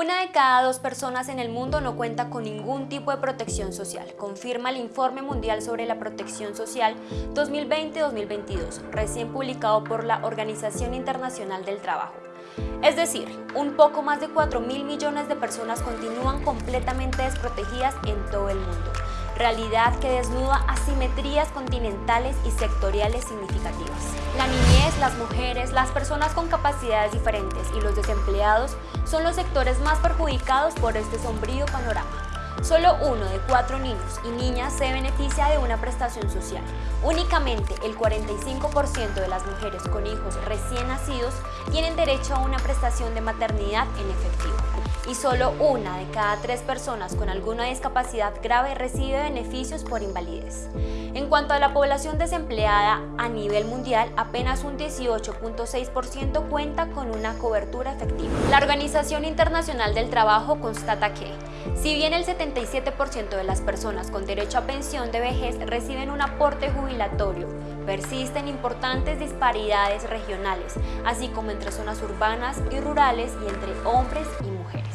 Una de cada dos personas en el mundo no cuenta con ningún tipo de protección social, confirma el Informe Mundial sobre la Protección Social 2020-2022, recién publicado por la Organización Internacional del Trabajo. Es decir, un poco más de 4 mil millones de personas continúan completamente desprotegidas en todo el mundo, realidad que desnuda asimetrías continentales y sectoriales significativas. La niñez, las mujeres, las personas con capacidades diferentes y los desempleados son los sectores más perjudicados por este sombrío panorama. Solo uno de cuatro niños y niñas se beneficia de una prestación social. Únicamente el 45% de las mujeres con hijos recién nacidos tienen derecho a una prestación de maternidad en efectivo y solo una de cada tres personas con alguna discapacidad grave recibe beneficios por invalidez. En cuanto a la población desempleada a nivel mundial, apenas un 18.6% cuenta con una cobertura efectiva. La Organización Internacional del Trabajo constata que, si bien el 77% de las personas con derecho a pensión de vejez reciben un aporte jubilatorio, persisten importantes disparidades regionales, así como entre zonas urbanas y rurales y entre hombres y mujeres.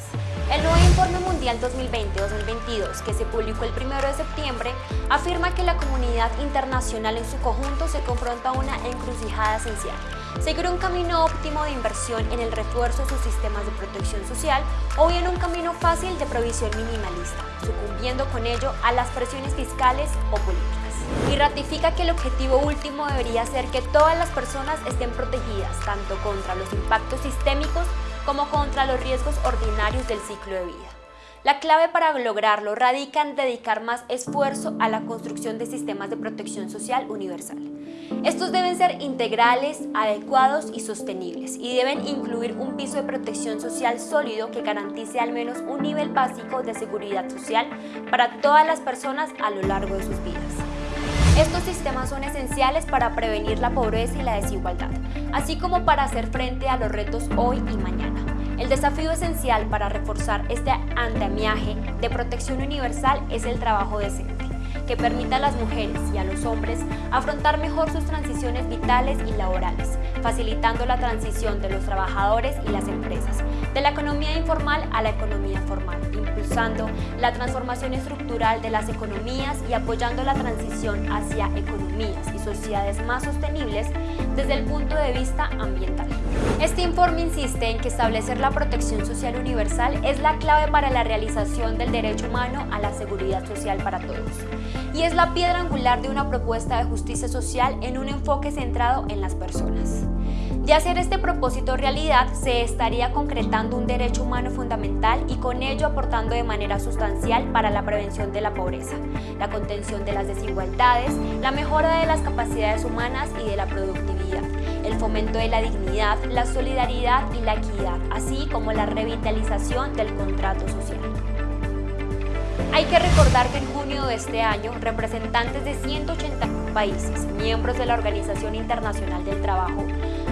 El nuevo Informe Mundial 2020-2022, que se publicó el 1 de septiembre, afirma que la comunidad internacional en su conjunto se confronta a una encrucijada esencial. Seguir un camino óptimo de inversión en el refuerzo de sus sistemas de protección social o bien un camino fácil de provisión minimalista, sucumbiendo con ello a las presiones fiscales o políticas. Y ratifica que el objetivo último debería ser que todas las personas estén protegidas tanto contra los impactos sistémicos como contra los riesgos ordinarios del ciclo de vida. La clave para lograrlo radica en dedicar más esfuerzo a la construcción de sistemas de protección social universal. Estos deben ser integrales, adecuados y sostenibles y deben incluir un piso de protección social sólido que garantice al menos un nivel básico de seguridad social para todas las personas a lo largo de sus vidas. Estos sistemas son esenciales para prevenir la pobreza y la desigualdad, así como para hacer frente a los retos hoy y mañana. El desafío esencial para reforzar este andamiaje de protección universal es el trabajo decente, que permita a las mujeres y a los hombres afrontar mejor sus transiciones vitales y laborales, facilitando la transición de los trabajadores y las empresas, de la economía informal a la economía formal, impulsando la transformación estructural de las economías y apoyando la transición hacia economías y sociedades más sostenibles desde el punto de vista ambiental. Este informe insiste en que establecer la protección social universal es la clave para la realización del derecho humano a la seguridad social para todos y es la piedra angular de una propuesta de justicia social en un enfoque centrado en las personas. De hacer este propósito realidad, se estaría concretando un derecho humano fundamental y con ello aportando de manera sustancial para la prevención de la pobreza, la contención de las desigualdades, la mejora de las capacidades humanas y de la productividad, el fomento de la dignidad, la solidaridad y la equidad, así como la revitalización del contrato social. Hay que recordar que en junio de este año, representantes de 180 países, miembros de la Organización Internacional del Trabajo,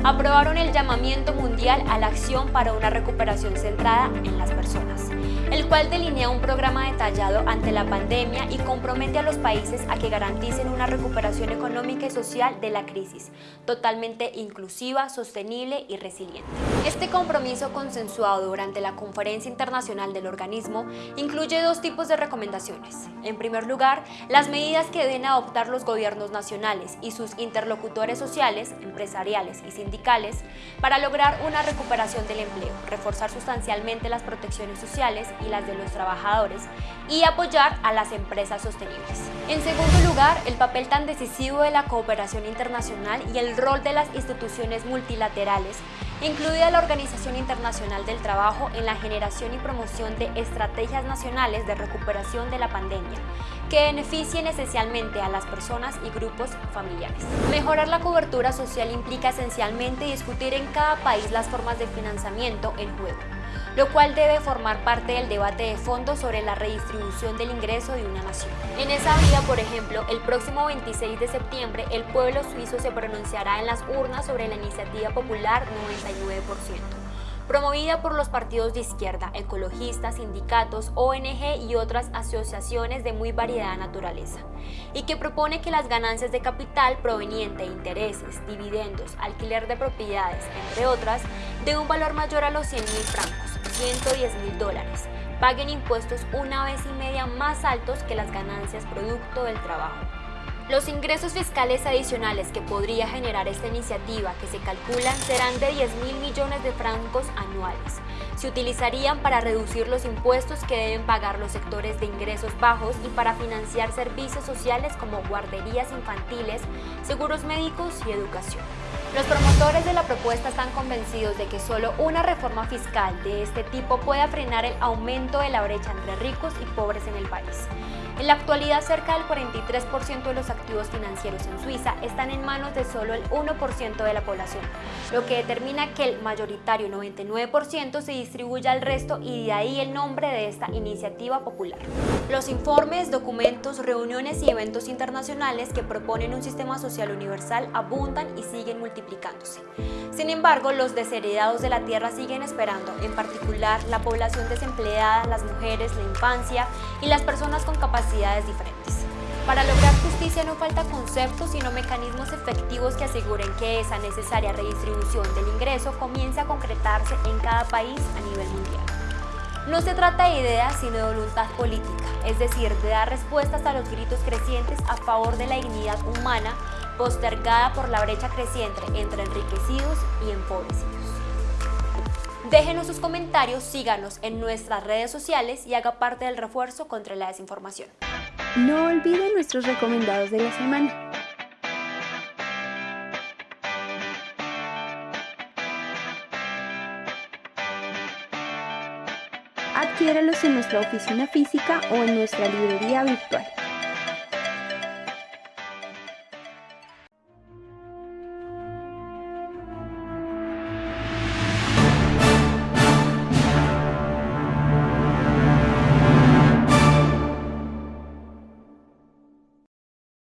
aprobaron el llamamiento mundial a la acción para una recuperación centrada en las personas el cual delinea un programa detallado ante la pandemia y compromete a los países a que garanticen una recuperación económica y social de la crisis, totalmente inclusiva, sostenible y resiliente. Este compromiso consensuado durante la Conferencia Internacional del Organismo incluye dos tipos de recomendaciones. En primer lugar, las medidas que deben adoptar los gobiernos nacionales y sus interlocutores sociales, empresariales y sindicales para lograr una recuperación del empleo, reforzar sustancialmente las protecciones sociales y las de los trabajadores y apoyar a las empresas sostenibles. En segundo lugar, el papel tan decisivo de la cooperación internacional y el rol de las instituciones multilaterales incluida la Organización Internacional del Trabajo en la generación y promoción de estrategias nacionales de recuperación de la pandemia, que beneficien esencialmente a las personas y grupos familiares. Mejorar la cobertura social implica esencialmente discutir en cada país las formas de financiamiento en juego lo cual debe formar parte del debate de fondo sobre la redistribución del ingreso de una nación. En esa vía, por ejemplo, el próximo 26 de septiembre el pueblo suizo se pronunciará en las urnas sobre la iniciativa popular 99% promovida por los partidos de izquierda, ecologistas, sindicatos, ONG y otras asociaciones de muy variada naturaleza, y que propone que las ganancias de capital proveniente de intereses, dividendos, alquiler de propiedades, entre otras, de un valor mayor a los 100 mil francos, 110 mil dólares, paguen impuestos una vez y media más altos que las ganancias producto del trabajo. Los ingresos fiscales adicionales que podría generar esta iniciativa, que se calculan, serán de 10 mil millones de francos anuales. Se utilizarían para reducir los impuestos que deben pagar los sectores de ingresos bajos y para financiar servicios sociales como guarderías infantiles, seguros médicos y educación. Los promotores de la propuesta están convencidos de que solo una reforma fiscal de este tipo pueda frenar el aumento de la brecha entre ricos y pobres en el país. En la actualidad, cerca del 43% de los activos financieros en Suiza están en manos de solo el 1% de la población, lo que determina que el mayoritario 99% se distribuye al resto y de ahí el nombre de esta iniciativa popular. Los informes, documentos, reuniones y eventos internacionales que proponen un sistema social universal abundan y siguen multiplicándose. Sin embargo, los desheredados de la tierra siguen esperando, en particular la población desempleada, las mujeres, la infancia y las personas con capacidad diferentes. Para lograr justicia no falta conceptos, sino mecanismos efectivos que aseguren que esa necesaria redistribución del ingreso comience a concretarse en cada país a nivel mundial. No se trata de ideas, sino de voluntad política, es decir, de dar respuestas a los gritos crecientes a favor de la dignidad humana postergada por la brecha creciente entre enriquecidos y empobrecidos. Déjenos sus comentarios, síganos en nuestras redes sociales y haga parte del refuerzo contra la desinformación. No olviden nuestros recomendados de la semana. Adquiéralos en nuestra oficina física o en nuestra librería virtual.